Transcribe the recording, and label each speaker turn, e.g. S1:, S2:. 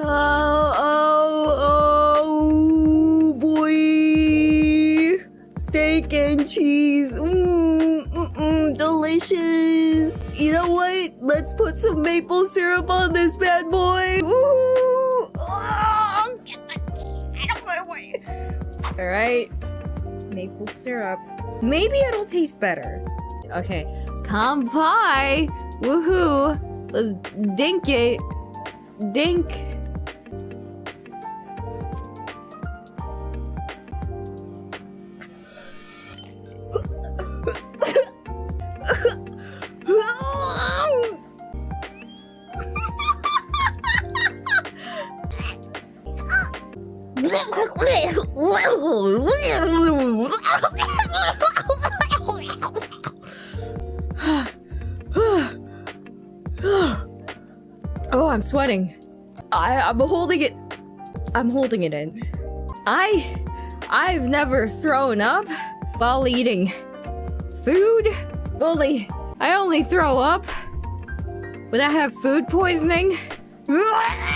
S1: Oh, oh, oh, boy. Steak and cheese. Mm, mm, mm, delicious. You know what? Let's put some maple syrup on this bad boy. Ooh. Oh. All right. Maple syrup. Maybe it'll taste better. Okay. Kampai. Woohoo. Let's dink it. Dink. Oh, I'm sweating. I, I'm holding it. I'm holding it in. I, I've never thrown up while eating food. Only, I only throw up when I have food poisoning.